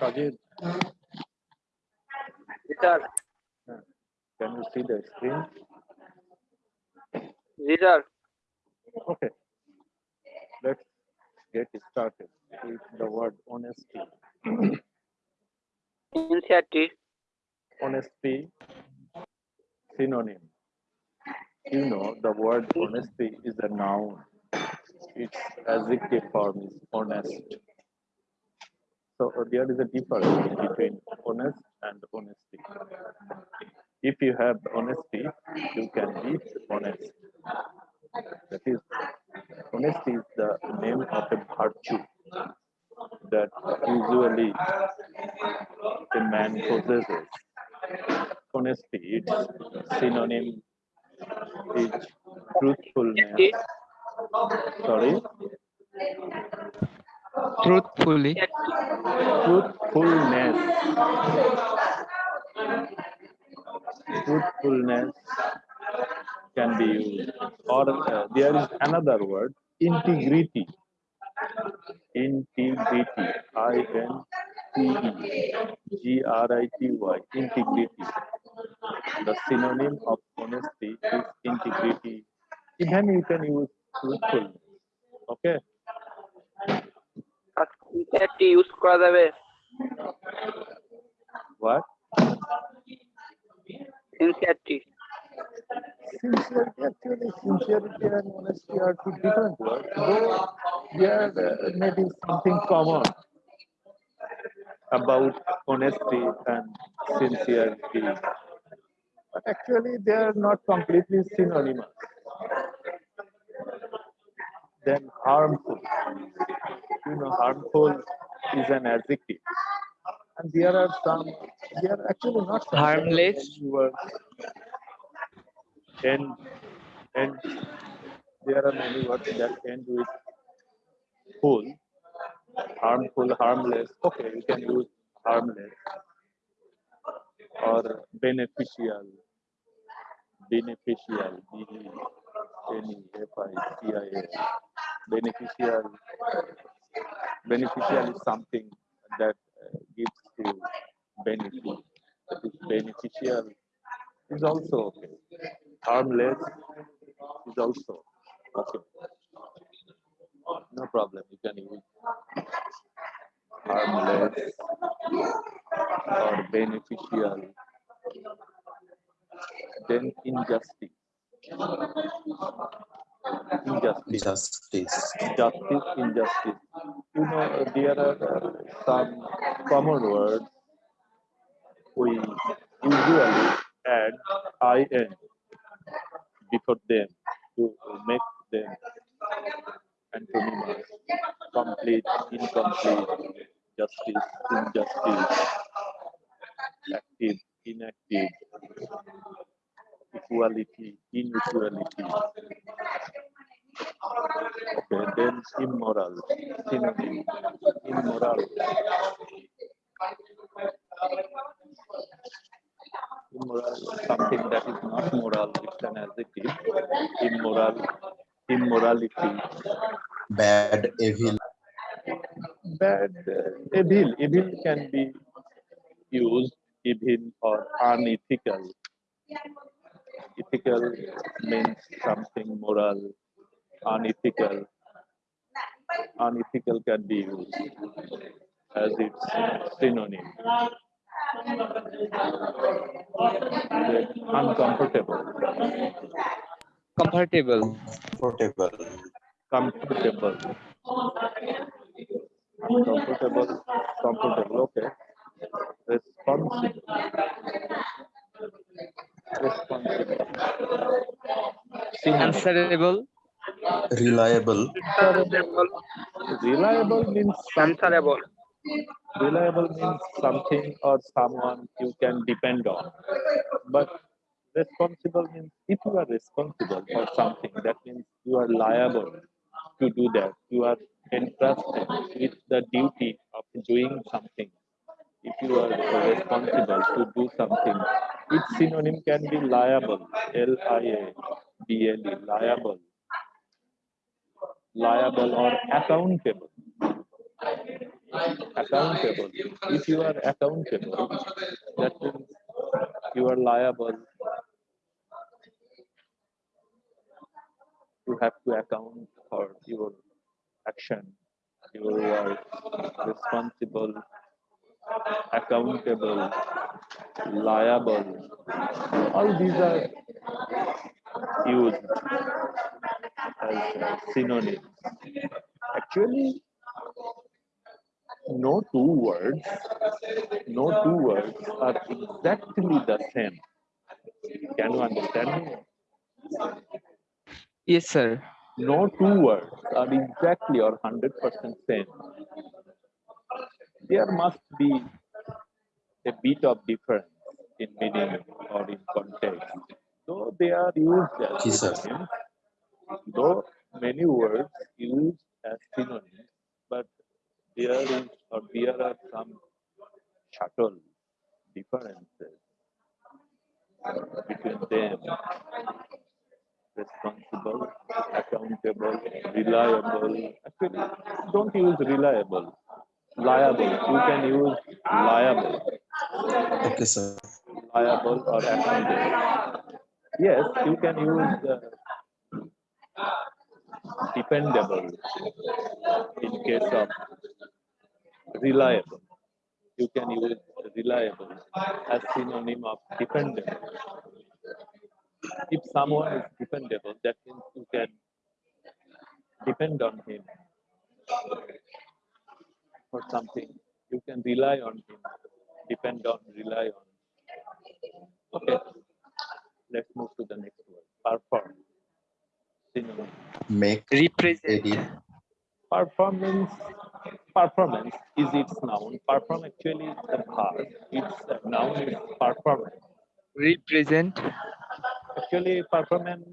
Shagir. Can you see the screen? Yes. Okay. Let's get started with the word honesty. Sincerity. Honesty synonym. You know, the word honesty is a noun. Its adjective form is honest. So there is a difference between honest and honesty. If you have honesty, you can be honest. That is, honesty is the name of a virtue that usually a man possesses. Honesty, its synonym is truthfulness. Sorry, truthfully truthfulness. Truthfulness can be used, or uh, there is another word, integrity. Integrity. I N T E G R I T Y. Integrity. The synonym of honesty is integrity. Even you can use truthfulness. Okay. সিনসিয়ারটি use করা যাবে What? সিনসিয়ারটি Sincerity, actually, sincerity and honesty are two different words. Though there uh, may be something common about honesty and sincerity, but actually they are not completely synonymous. Then harmful. You know, harmful is an adjective. And there are some, they are actually not some Harmless. words end end there are many words that end with full harmful harmless. Okay you can use harmless or beneficial. Beneficial b e n e f i c i a beneficial beneficial is something that uh, gives you benefit that is beneficial is also okay harmless is also okay. No problem, you can use harmless or beneficial. Then injustice. Injustice. justice Justice, injustice. You know, there are uh, some common words we usually add in before them to make them antonyms complete, incomplete, justice, injustice, active, inactive, equality, inequality. Okay, then immoral, synonym, immoral. Immoral, something that is not moral, it's an adjective. Immoral, immorality, bad evil bad, uh, evil. Evil can be used evil or unethical. Ethical means something moral, unethical. Unethical can be used as its synonym. Uncomfortable, comfortable comfortable comfortable, uncomfortable, comfortable. Okay. Responsible, responsible. Answerable reliable Reliable means something. answerable Reliable means something or someone you can depend on. But responsible means if you are responsible for something, that means you are liable to do that. You are entrusted with the duty of doing something. If you are responsible to do something, its synonym can be liable. L I A B L E, liable. Liable or accountable accountable. If you are accountable, that means you are liable to have to account for your action, your work, responsible, accountable, liable. All these are used as synonyms. Actually, no two words, no two words are exactly the same. Can you understand me? Yes, sir. No two words are exactly or 100% same. There must be a bit of difference in meaning or in context. Though they are used as Yes, synonyms, though many words used as synonyms, but there is or there are some subtle differences between them. Responsible, accountable, reliable. Actually, don't use reliable. Liable. You can use liable, Okay, sir. liable or accountable. Yes, you can use uh, dependable in case of reliable. You can use reliable as synonym of dependable. If someone is dependable, that means you can depend on him something. You can rely on him, depend on, rely on. Okay, let's move to the next word. Perform. Synonym. Make, Represent. edit, Performance. Performance is its noun. Perform actually is the verb. Its uh, noun is performance. Represent. Actually, performance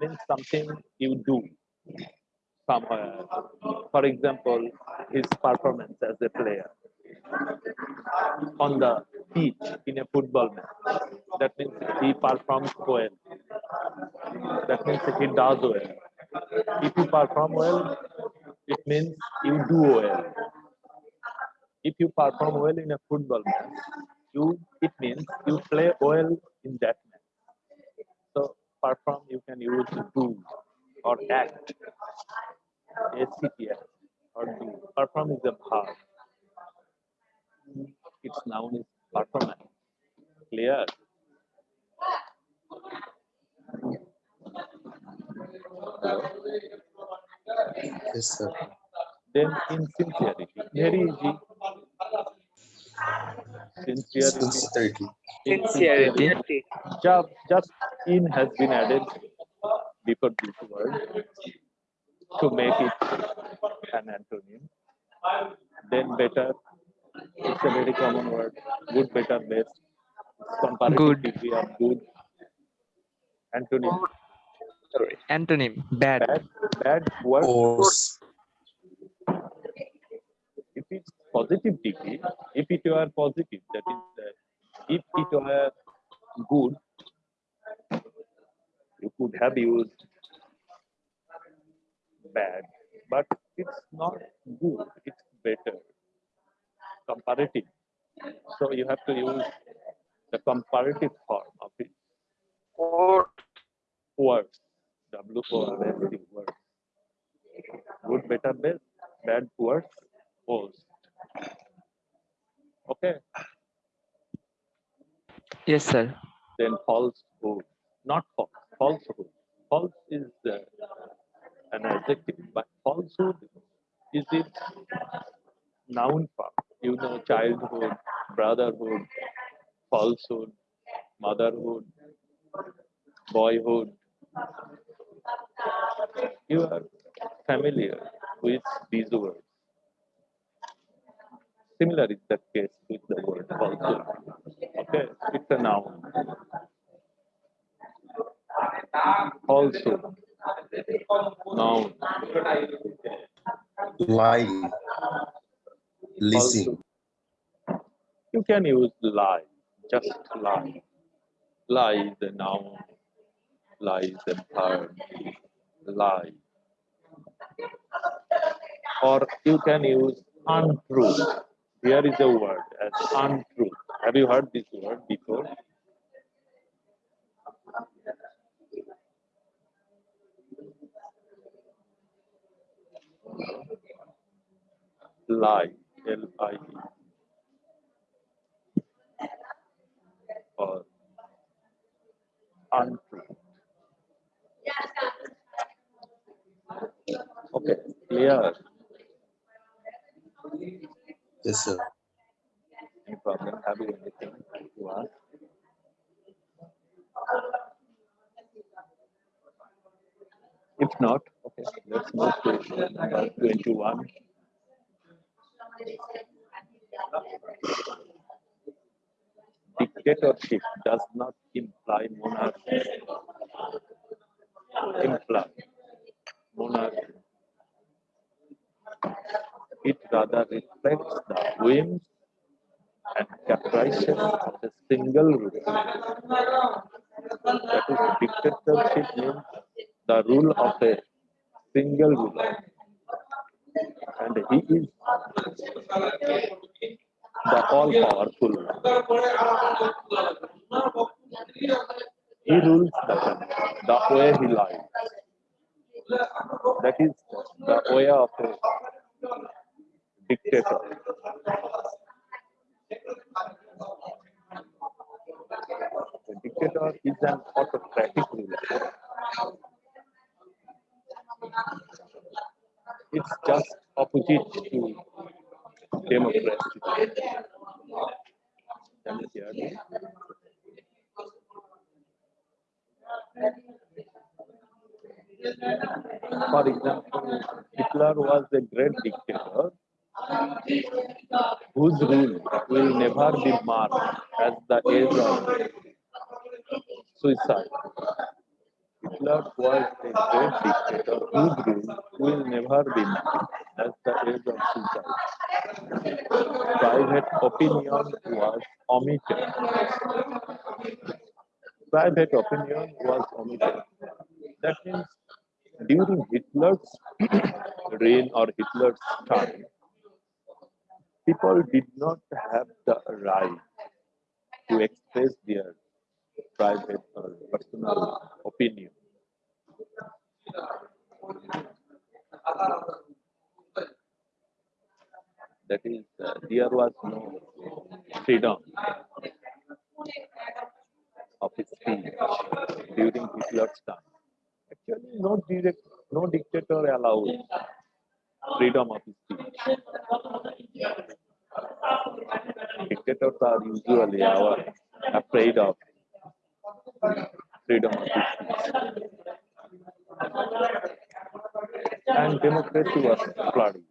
means something you do somewhere. Uh, for example, his performance as a player on the pitch in a football match. That means he performs well. That means he does well. If you perform well, it means you do well. If you perform well in a football match, you it means you play well in that match. So perform you can use do or act. ACTS or do. Perform is a verb. Its noun is performance. Clear? yes, sir. Then insincerity. Very easy. Sincerity. Sincerity, Sincerity. Just, just in has been added before this word to make it an antonym. Then better, it's a very common word. Good, better, best. Comparative Good. degree of good. Antonym. Sorry. Antonym. Bad. Bad, bad word. worse, If it's positive degree, if it were positive, that is, uh, if it were good, you could have used bad, but it's not good, it's better. Comparative. So you have to use the comparative form of it. Or Words. W O R S T words. Good, better, best. Bad, worse, worst. Okay. Yes, sir. then falsehood, not false, falsehood. False is uh, an adjective, but falsehood is its noun form. You know, childhood, brotherhood, falsehood, motherhood, boyhood. You are familiar with these words. Similar is the case with the word falsehood. Okay, it's a noun. Also, noun. lie, listen, you can use lie, just lie. Lie is a noun. Lie is a verb. Lie. or you can use untruth. Here is a word as untruth. Have you heard this word before? Lie, L-I-E. Uh, or untruth. Okay, clear. Yes, sir. Any problem? Have you anything to ask? If not, okay, let's move to number 21. Dictatorship does not imply monarchy. Imply monarchy. It rather reflects the whims and caprices of a single ruler. That is, dictatorship means the rule of a single ruler. And he is the all powerful. He rules the country the way he likes. That is the way of a dictator. A dictator is an autocratic ruler. It's just opposite to democracy. For example, Hitler was a great dictator whose rule will never be marked as the age of suicide. Hitler was a great dictator whose rule will never be marked as the age of suicide. Private opinion was omitted. Private opinion was omitted. That means during Hitler's reign or Hitler's time, people did not have the right to express their private or personal opinion. That is, uh, there was no freedom of speech during Hitler's time. Actually, no direct, no dictator allowed freedom of speech. Dictators are usually our afraid of freedom of speech. And democracy was flourishing.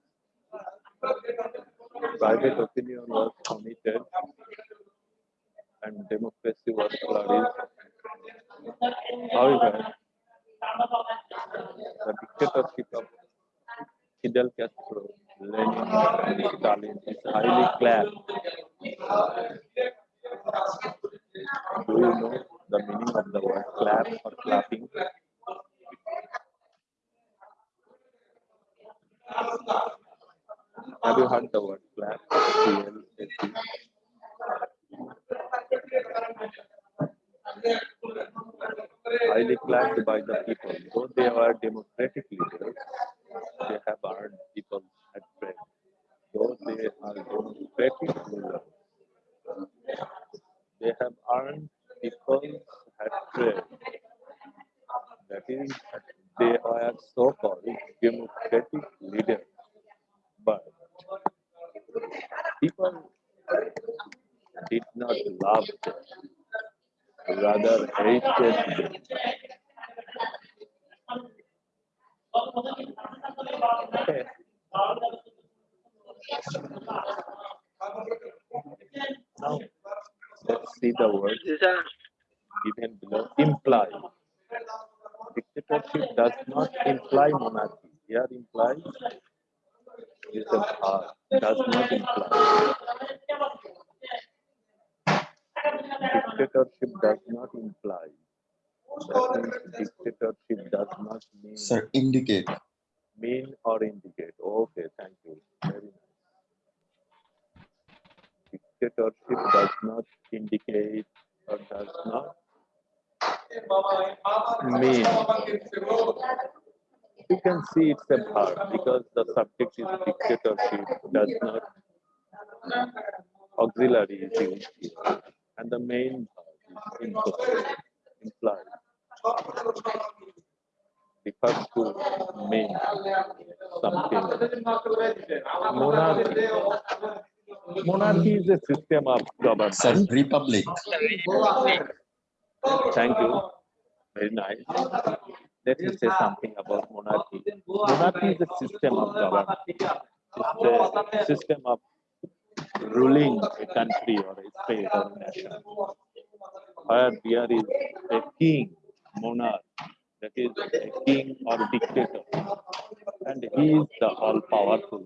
Private opinion was committed and democracy was flourished. However, the dictatorship of Fidel Castro, Lenin, and Stalin is highly clapped. Do you know the meaning of the word clap or clapping? Have you heard the word highly clapped by the people. Though they are democratic leaders, they have earned Dictatorship does not imply monarchy. Here implies is an uh, does not imply. Dictatorship does not imply. That means dictatorship does not mean. Sir, indicate. Mean or indicate. Okay, thank you. Very nice. Dictatorship does not indicate or does not mean. You can see it's a verb because the subject is dictatorship, does not auxiliary is used and the main verb is impossible, implied. Refers to mean something. Monarchy. Monarchy is a system of government. Sir, Republic. Thank you. Very nice. Let me say something about monarchy. Monarchy is a system of government. It's a system of ruling a country or a state or a nation. Where there is a king, monarch, that is a king or a dictator, and he is the all powerful.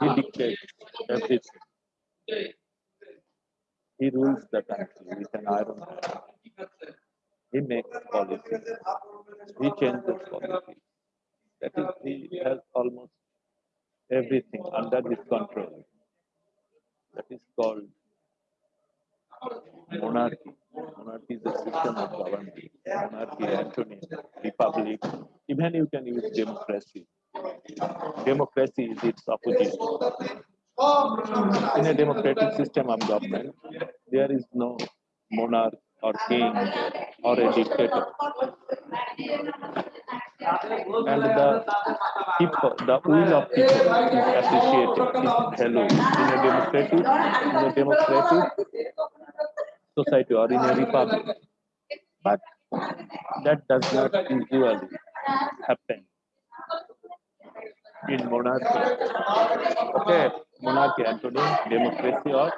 He dictates everything. He rules the country with an iron hand. He makes policies. He changes policies. That is, he has almost everything under his control. That is called monarchy. Monarchy is a system of government. Monarchy, antonym, republic. Even you can use democracy. Democracy is its opposite. In a democratic system of government, there is no monarch or king or a dictator. And the people, the will of people is appreciated, is valued in a democratic, in a democratic society or in a republic. But that does not usually happen in monarchy. Okay, monarchy, antonym, democracy or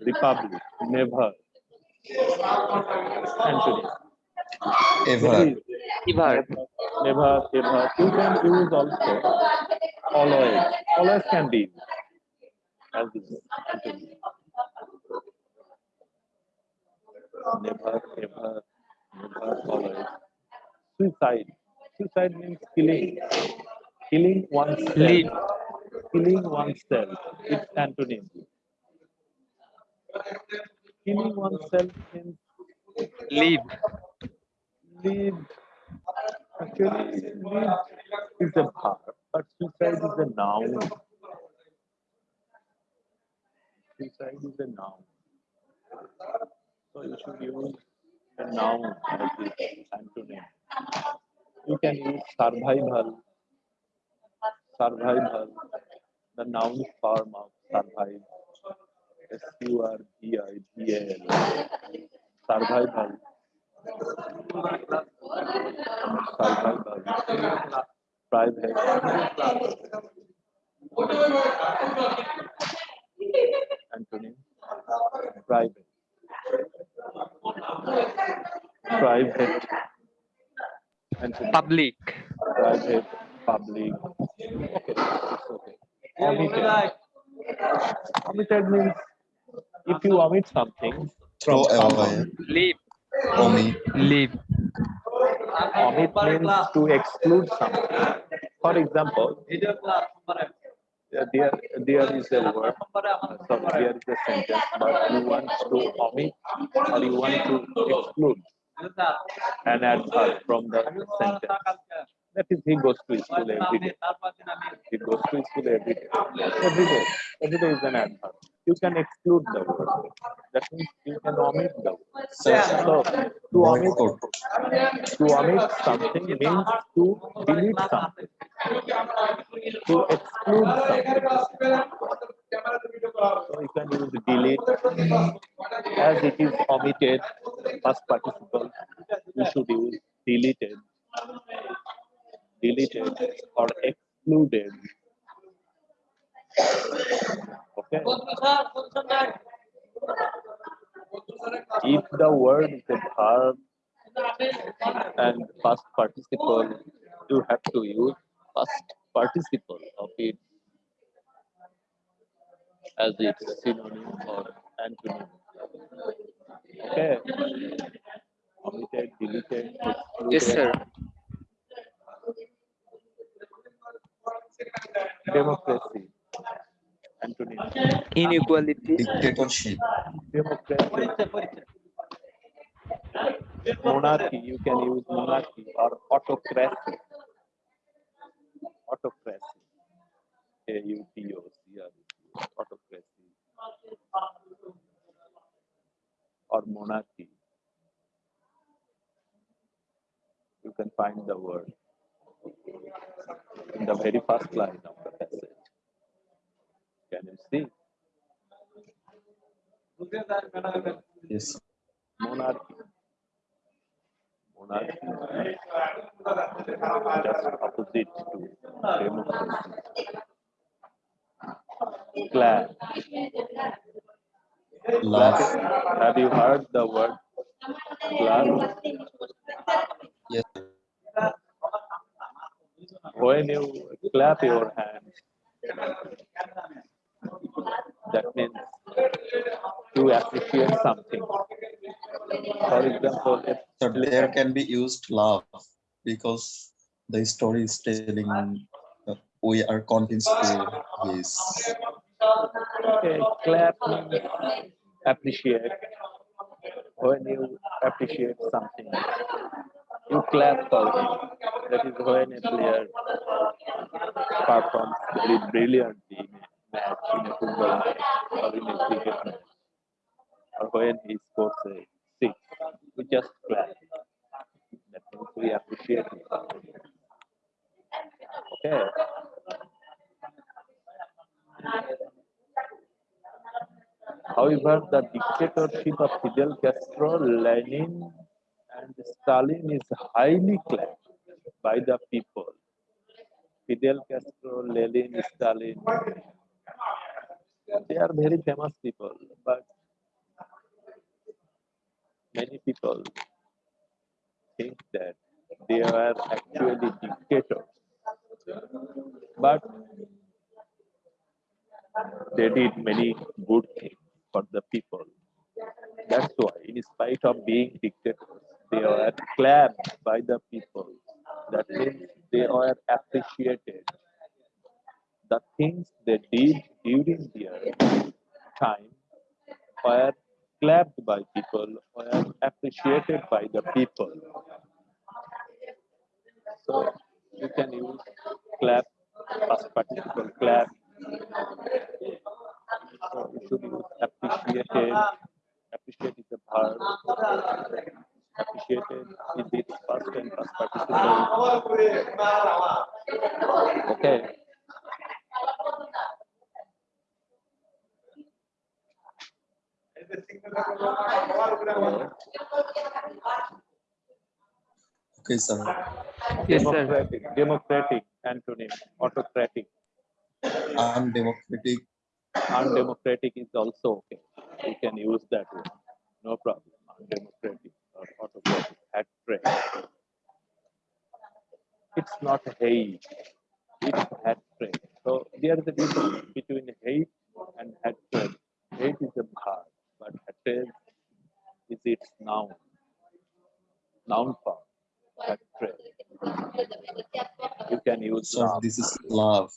republic, never. Antonym. Ever. Ever. never, ever. You can use also always. Always can be used as this antonym. Never, ever, never, always. Suicide. Suicide means killing. Killing oneself. Killing oneself. It's antonym. Killing oneself means Live. live. Actually, live is a verb, but suicide is a noun. Suicide is a noun. So you should use a noun as its antonym. You can use survival. Survival, the noun form of survive. S U R V I V A L. Survival. Survival. Private. Antonym. Private. Private. Antonym. Public. private, public. Okay, okay. Omitted. Omitted means if you omit something from Throw away. someone, Live. Omit. Live. omit means to exclude something. For example, there there is a word, sorry, there is a sentence, but you want to omit or you want to exclude an adverb from the sentence. That is, he goes to school every day. He goes to school every day. Every day. Every day is an adverb. You can exclude the word. That means you can omit the word. So to omit, to omit something means to delete something. To exclude something. So you can use delete as it is omitted past participle. You should use deleted, deleted or excluded. Okay. If the word is a verb and past participle, you have to use past participle of it as its synonym or antonym. Okay. Omitted, deleted, excluded. Yes, sir. Democracy. Antonym. Inequality. dictatorship, democracy, monarchy, you can use monarchy or autocracy. Autocracy. A-U-T-O-C-R-A-C, autocracy. Or monarchy. You can find the word in the very first line of the passage. Can you see? yes, monarchy. Monarchy just opposite to democracy. Love, Have you heard the word clan? yes, When you clap your hands, that means to appreciate something. For example, if so there can be used love because the story is telling uh, we are convinced to his Okay, clap appreciate. When you appreciate something, you clap him. That is when a player performs very brilliantly in a match, in a football match, or in a cricket match, or when he scores a six. We just clap. That means we appreciate him. Okay. However, the dictatorship of Fidel Castro, Lenin, Stalin is highly claimed by the people. Fidel Castro, Lenin, Stalin, they are very famous people, but many people think that they are actually dictators. But they did many good things for the people. That's why, in spite of being clapped by the people. That means they were appreciated. The things they did during their time were clapped by people, were appreciated by the people. So you can use clap, past participle clap, so you should use appreciated. Appreciate is a verb. Appreciated is its past and past participle. Okay. Okay, sir. Yes, sir. democratic, democratic antonym, autocratic, Undemocratic, undemocratic is also okay. You can use that one. No problem. Undemocratic or autocratic, hatred. It's not hate, it's hatred. So there is a difference between hate and hatred. Hate is a verb, but hatred is its noun. Noun form. Hatred. You can use so love. this is love.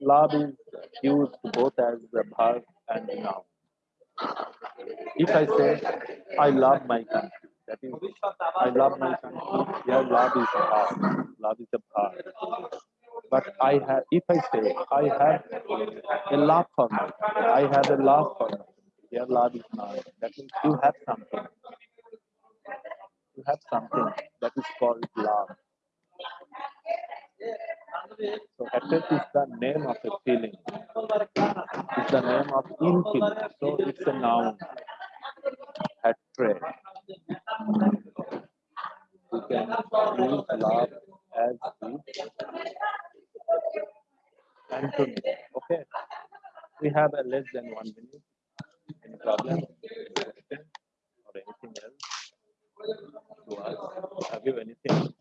Love is used both as a verb and noun. If I say, I love my country, that is, I love my country, here love is a verb. Love is a verb. But I have, if I say, I have a love for my country, I have a love for country, here love is noun. That means you have something. You have something that is called love. So hatred is the name of a feeling. It's the name of feeling. So it's a noun. Hatred. You can use love as the antonym. Okay. We have a less than one minute. Any problem? Or anything else? To ask? Have you anything?